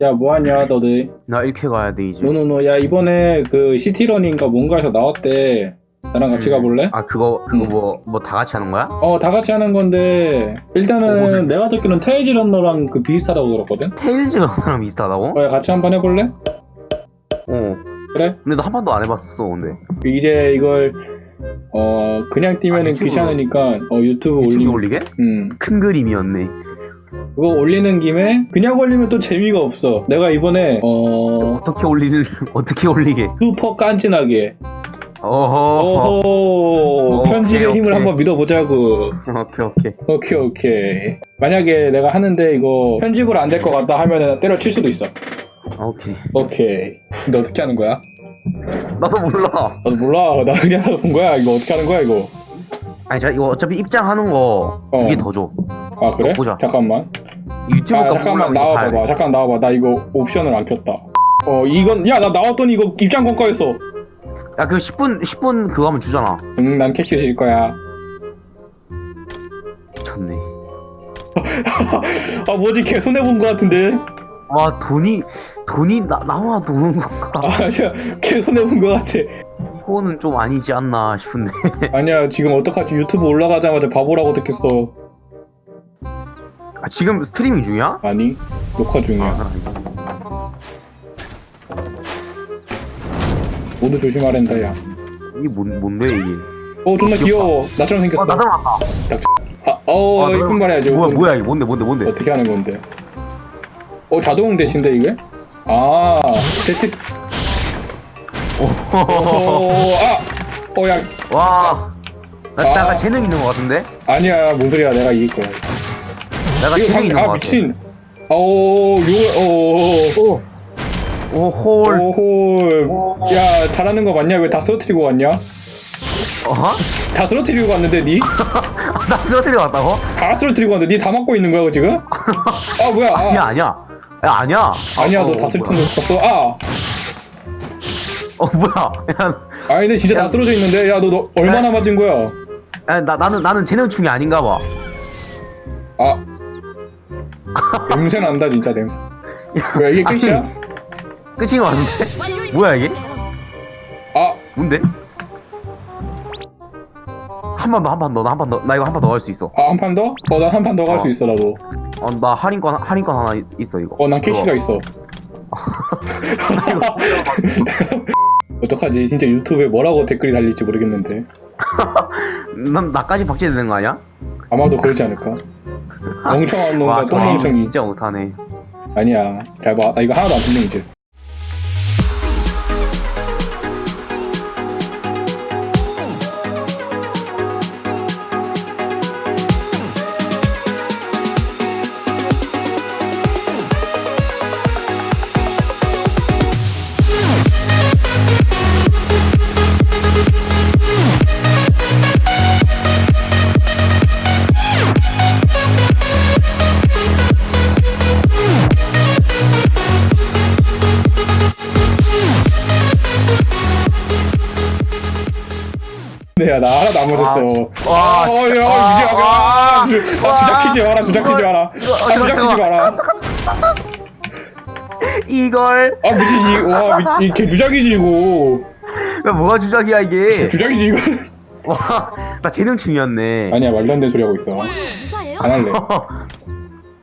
야 뭐하냐 너들 나 이렇게 가야 돼 이제. no no no 야 이번에 그 시티러닝가 뭔가에서 나왔대 나랑 같이 음. 가볼래? 아 그거 그거 음. 뭐뭐 다 같이 하는 거야? 어 다 같이 하는 건데 일단은 오늘. 내가 듣기로는 테일즈런너랑 그 비슷하다고 들었거든? 테일즈랑 비슷하다고? 어, 야, 같이 한번 해볼래? 어. 그래? 근데 나 한 번도 안 해봤어 근데. 이제 이걸 어 그냥 뛰면은 아. 귀찮으니까 어 유튜브 올리면 올리게? 음큰 그림이었네. 그거 올리는 김에 그냥 올리면 또 재미가 없어 내가 이번에 어 어떻게 올리는 어떻게 올리게? 슈퍼 깐진하게 어허. 오케이, 편집의 힘을 오케이. 한번 믿어보자고 오케이 오케이. 오케이 오케이 만약에 내가 하는데 이거 편집으로 안 될 것 같다 하면은 때려칠 수도 있어 오케이. 오케이 근데 어떻게 하는 거야? 나도 몰라. 나도 몰라 나 그냥 본 거야 이거 어떻게 하는 거야 이거 아니 자 이거 어차피 입장하는 거 두개 어. 더 줘. 아 그래? 보자. 잠깐만 유튜브 아가 잠깐만 나와봐봐. 잠깐 나와봐. 나 이거 옵션을 안 켰다. 어 이건 야 나 나왔더니 이거 입장 권가였어. 야 그 10분 10분 그거 하면 주잖아. 응난 캐시 줄 거야. 미쳤네. 아 뭐지? 걔 손해본 거 같은데? 와 돈이 돈이 나 나와 도는 건가? 아 아니야. 걔 손해본 거 같아. 그거는 좀 아니지 않나 싶은데. 아니야 지금 어떡하지? 유튜브 올라가자마자 바보라고 듣겠어 아, 지금 스트리밍 중이야? 아니 녹화 중이야 아, 모두 조심하랜다 야 이게 뭔 뭔데 이게? 어 존나 귀여워 나처럼 생겼어 어 나도 왔다. 아, 어 아, 이쁜 말 해야지 뭐야 이쁜- 뭐야 이게 뭔데 뭔데 뭔데? 어떻게 하는 건데 어 자동 대신데 이게? 아 대체 오. 어아어야 와. 나 아. 내가 재능 있는 것 같은데? 아니야 뭔 소리야 내가 이길 거야 내가 방- 있는 아것 같아. 미친 아오요 오 홀. 오홀 야 잘하는 거 맞냐 왜 다 쓰러뜨리고 왔냐 어? 다 쓰러뜨리고 왔는데 니? 나 쓰러뜨려 왔다고? 다 쓰러뜨리고 왔는데 니 다 맞고 있는 거야 지금? 아 뭐야 아, 아니야 아니야. 야 아니야. 아니야 어, 너 어, 다 뭐야. 쓰러뜨렸어 아 어 뭐야? 야, 아니 근데 진짜 다 야. 쓰러져 있는데 야너 너 얼마나 맞은 거야 야, 나 나는 나는 재능충이 아닌가 봐. 아 냄새 난다 진짜 냄새 뭐야 이게 끝이야? 끝인 것 같은데? 뭐야 이게? 아 뭔데? 한번 더, 한번 더, 나한번 더, 나 이거 한번더할 수 있어. 아, 한 판 더? 어, 난한판 더 갈수 어. 있어, 나도. 어, 나 할인권, 할인권 하나 있- 있어 이거. 어, 난 캐시가 있어. 어떡하지? 진짜 유튜브에 뭐라고 댓글이 달릴지 모르겠는데. 난 나까지 박제되는 거 아니야? 아마도 그러지 않을까? 멍청한 놈과 저 게임 똥멍청이. 진짜 못하네. 아니야. 잘 봐. 나 이거 하나도 안 듣는 이제. 네, 야, 나 하나도 안 맞았어. 와, 어, 진짜. 야, 와, 이제, 와. 아, 주- 아, 주작 치지 마라, 주작 치지 마라. 아, 주작 치지 마라. 이걸 아, 미친, 이, 와, 미, 이게 주작이지, 이거. 야, 뭐가 주작이야 이게? 주작이지, 이거. 와, 나 재능충이었네. 아니야, 말도 안 되는 소리 하고 있어. 무사해요? 안 할래.